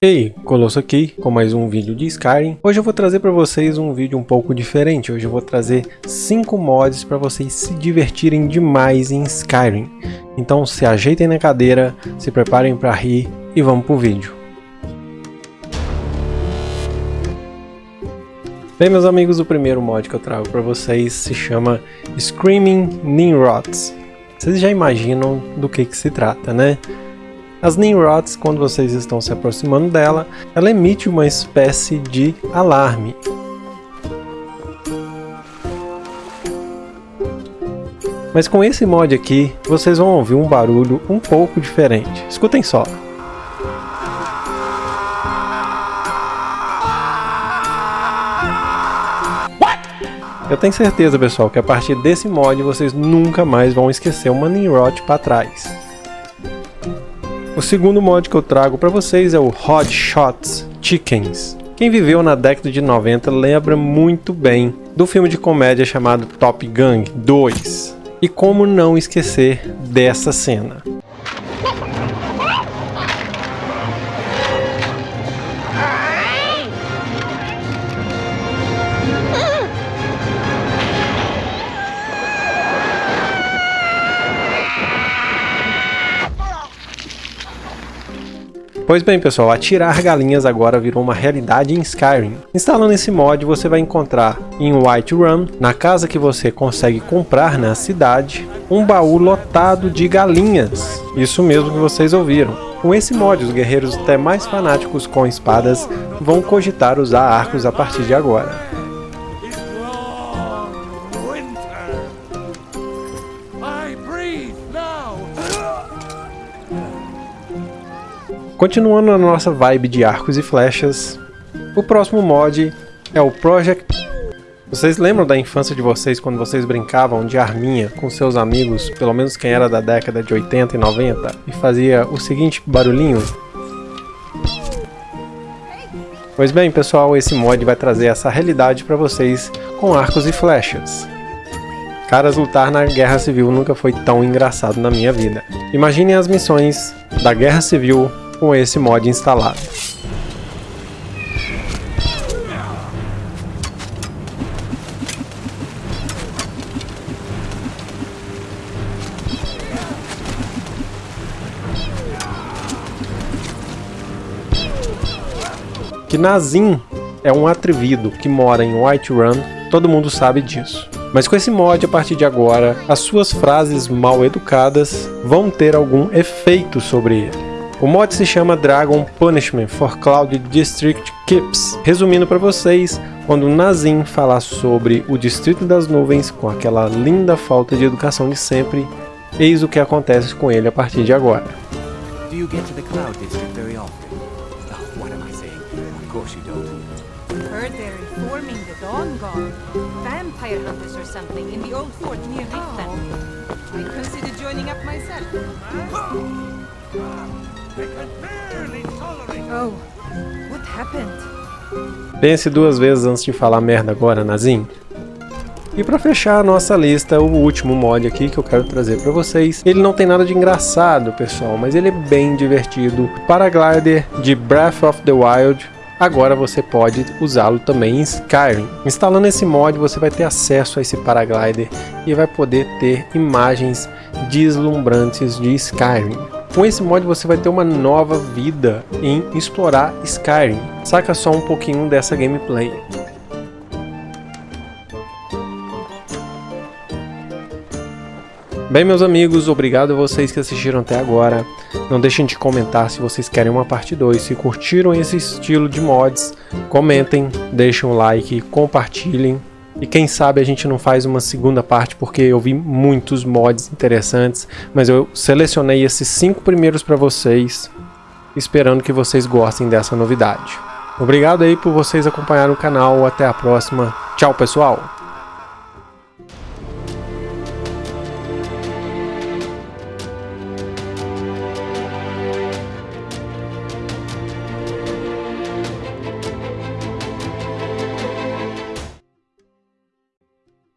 Ei, Colosso aqui com mais um vídeo de Skyrim. Hoje eu vou trazer para vocês um vídeo um pouco diferente. Hoje eu vou trazer 5 mods para vocês se divertirem demais em Skyrim. Então se ajeitem na cadeira, se preparem para rir e vamos pro vídeo. Bem meus amigos, o primeiro mod que eu trago para vocês se chama Screaming Nimrods. Vocês já imaginam do que, que se trata, né? As Nimrods, quando vocês estão se aproximando dela, ela emite uma espécie de alarme. Mas com esse mod aqui, vocês vão ouvir um barulho um pouco diferente. Escutem só. Eu tenho certeza, pessoal, que a partir desse mod vocês nunca mais vão esquecer uma Nimrod para trás. O segundo mod que eu trago para vocês é o Hot Shots Chickens. Quem viveu na década de 90 lembra muito bem do filme de comédia chamado Top Gun 2. E como não esquecer dessa cena. Pois bem pessoal, atirar galinhas agora virou uma realidade em Skyrim. Instalando esse mod você vai encontrar em Whiterun, na casa que você consegue comprar na cidade, um baú lotado de galinhas. Isso mesmo que vocês ouviram. Com esse mod, os guerreiros até mais fanáticos com espadas vão cogitar usar arcos a partir de agora. Continuando a nossa vibe de arcos e flechas, o próximo mod é o Project... Vocês lembram da infância de vocês quando vocês brincavam de arminha com seus amigos, pelo menos quem era da década de 80 e 90, e fazia o seguinte barulhinho? Pois bem pessoal, esse mod vai trazer essa realidade para vocês com arcos e flechas. Caras, lutar na Guerra Civil nunca foi tão engraçado na minha vida. Imaginem as missões da Guerra Civil com esse mod instalado. Que Nazim é um atrevido que mora em Whiterun, todo mundo sabe disso. Mas com esse mod, a partir de agora, as suas frases mal educadas vão ter algum efeito sobre ele. O mod se chama Dragon Punishment for Cloud District Keeps. Resumindo para vocês, quando Nazim falar sobre o Distrito das Nuvens com aquela linda falta de educação de sempre, eis o que acontece com ele a partir de agora. Do you get to the Cloud District very often? Oh, what am I saying? Of course you don't. Heard they're reforming the Dawn Guard. Vampire hunters or something in the old fort near Riftland. I consider joining up myself. Oh, what happened? Pense duas vezes antes de falar merda agora, Nazim. E para fechar a nossa lista, o último mod aqui que eu quero trazer para vocês. Ele não tem nada de engraçado, pessoal, mas ele é bem divertido. Paraglider de Breath of the Wild. Agora você pode usá-lo também em Skyrim. Instalando esse mod, você vai ter acesso a esse paraglider e vai poder ter imagens deslumbrantes de Skyrim. Com esse mod você vai ter uma nova vida em explorar Skyrim. Saca só um pouquinho dessa gameplay. Bem meus amigos, obrigado a vocês que assistiram até agora. Não deixem de comentar se vocês querem uma parte 2. Se curtiram esse estilo de mods, comentem, deixem um like, compartilhem. E quem sabe a gente não faz uma segunda parte, porque eu vi muitos mods interessantes, mas eu selecionei esses cinco primeiros para vocês, esperando que vocês gostem dessa novidade. Obrigado aí por vocês acompanharem o canal, até a próxima. Tchau pessoal!